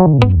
home.